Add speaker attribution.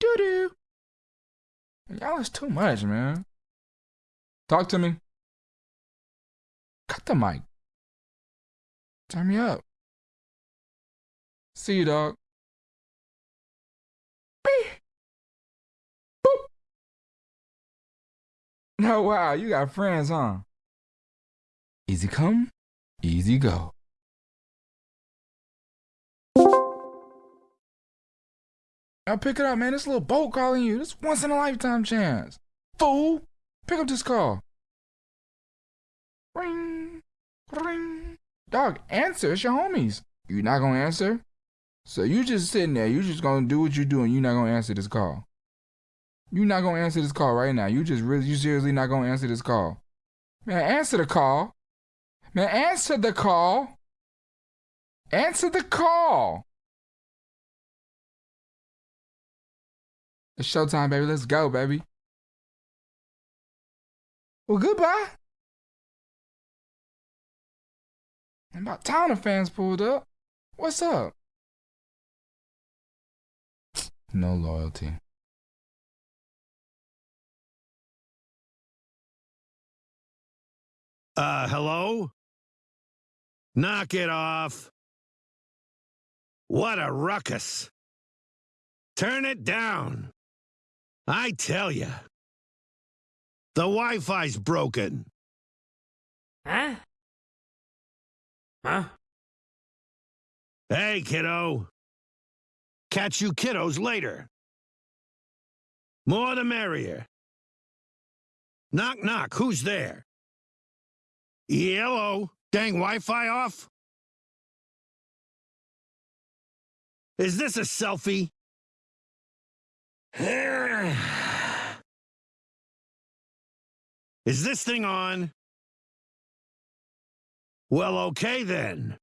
Speaker 1: Doo-doo. Y'all is too much, man. Talk to me. Cut the mic. Turn me up. See you, dog. Boop. No, wow, you got friends, huh? Easy come, easy go. Now pick it up, man. This little boat calling you. This once in a lifetime chance. Fool! Pick up this call. Ring, ring. Dog, answer. It's your homies. You not gonna answer? So you just sitting there. You just gonna do what you're doing. You not gonna answer this call. You not gonna answer this call right now. You just really, you seriously not gonna answer this call. Man, answer the call. Man, answer the call. Answer the call. It's showtime, baby. Let's go, baby. Well, goodbye. And about town of fans pulled up. What's up? No loyalty.
Speaker 2: Uh, hello? Knock it off. What a ruckus. Turn it down. I tell ya. The Wi-Fi's broken.
Speaker 3: Huh? Huh?
Speaker 2: Hey, kiddo. Catch you kiddos later. More the merrier. Knock, knock. Who's there? Hello. Dang Wi-Fi off? Is this a selfie? Is this thing on? Well, okay then.